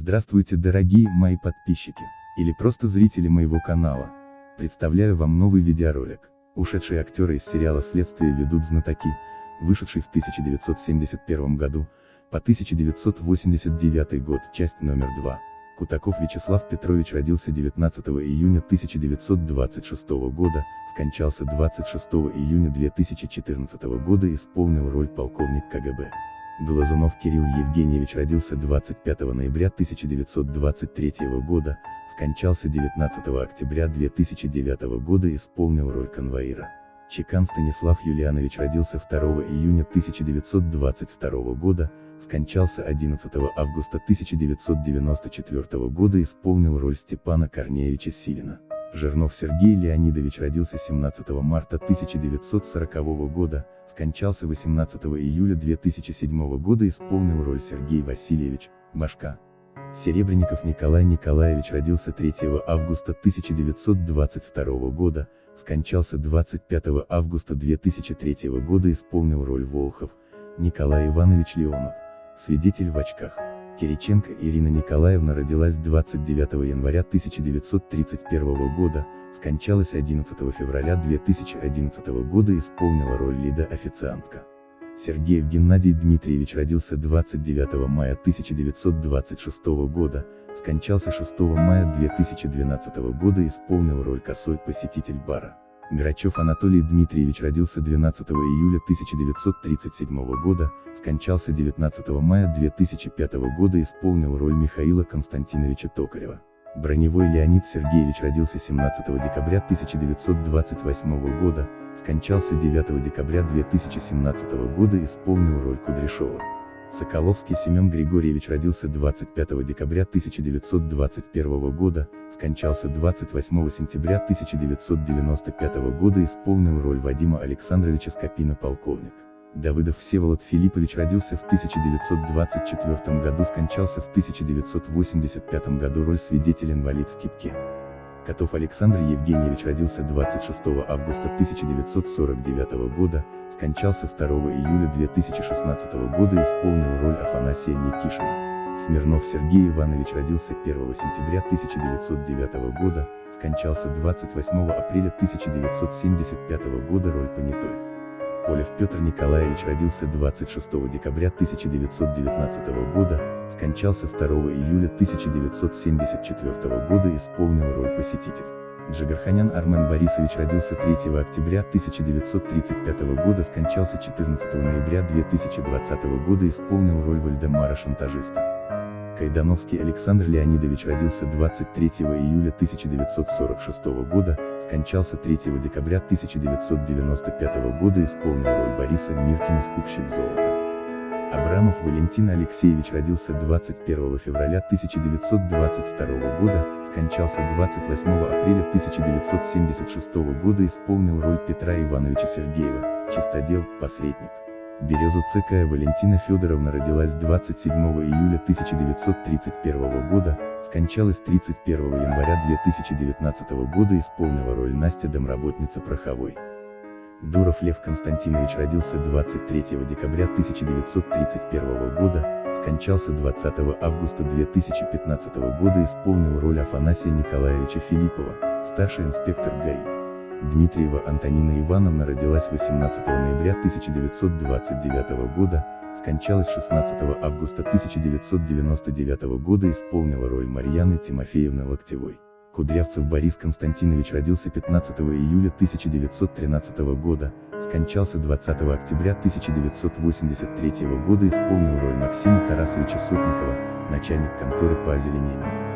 Здравствуйте дорогие мои подписчики, или просто зрители моего канала. Представляю вам новый видеоролик. Ушедшие актеры из сериала «Следствие ведут знатоки», вышедший в 1971 году, по 1989 год, часть номер 2. Кутаков Вячеслав Петрович родился 19 июня 1926 года, скончался 26 июня 2014 года исполнил роль полковник КГБ. Глазунов Кирилл Евгеньевич родился 25 ноября 1923 года, скончался 19 октября 2009 года исполнил роль конвоира. Чекан Станислав Юлианович родился 2 июня 1922 года, скончался 11 августа 1994 года исполнил роль Степана Корнеевича Силина. Жирнов Сергей Леонидович родился 17 марта 1940 года, скончался 18 июля 2007 года исполнил роль Сергей Васильевич, Башка. Серебренников Николай Николаевич родился 3 августа 1922 года, скончался 25 августа 2003 года исполнил роль Волхов, Николай Иванович Леонов, свидетель в очках. Кириченко Ирина Николаевна родилась 29 января 1931 года, скончалась 11 февраля 2011 года исполнила роль Лида-официантка. Сергеев Геннадий Дмитриевич родился 29 мая 1926 года, скончался 6 мая 2012 года исполнил роль косой посетитель бара. Грачев Анатолий Дмитриевич родился 12 июля 1937 года, скончался 19 мая 2005 года исполнил роль Михаила Константиновича Токарева. Броневой Леонид Сергеевич родился 17 декабря 1928 года, скончался 9 декабря 2017 года исполнил роль Кудряшова. Соколовский Семен Григорьевич родился 25 декабря 1921 года, скончался 28 сентября 1995 года исполнил роль Вадима Александровича Скопина полковник. Давыдов Всеволод Филиппович родился в 1924 году скончался в 1985 году роль свидетель-инвалид в Кипке. Котов Александр Евгеньевич родился 26 августа 1949 года, скончался 2 июля 2016 года исполнил роль Афанасия Никишина. Смирнов Сергей Иванович родился 1 сентября 1909 года, скончался 28 апреля 1975 года роль понятой. Полев Петр Николаевич родился 26 декабря 1919 года, скончался 2 июля 1974 года исполнил роль посетитель. Джигарханян Армен Борисович родился 3 октября 1935 года скончался 14 ноября 2020 года исполнил роль Вальдемара Шантажиста. Кайдановский Александр Леонидович родился 23 июля 1946 года, скончался 3 декабря 1995 года исполнил роль Бориса Миркина «Скупщик золота». Абрамов Валентин Алексеевич родился 21 февраля 1922 года, скончался 28 апреля 1976 года исполнил роль Петра Ивановича Сергеева, чистодел, посредник. Березу ЦК Валентина Федоровна родилась 27 июля 1931 года, скончалась 31 января 2019 года исполнила роль Настя домработница Пороховой. Дуров Лев Константинович родился 23 декабря 1931 года, скончался 20 августа 2015 года исполнил роль Афанасия Николаевича Филиппова, старший инспектор ГАИ. Дмитриева Антонина Ивановна родилась 18 ноября 1929 года, скончалась 16 августа 1999 года исполнила роль Марьяны Тимофеевны Локтевой. Кудрявцев Борис Константинович родился 15 июля 1913 года, скончался 20 октября 1983 года исполнил роль Максима Тарасовича Сотникова, начальник конторы по озеленению.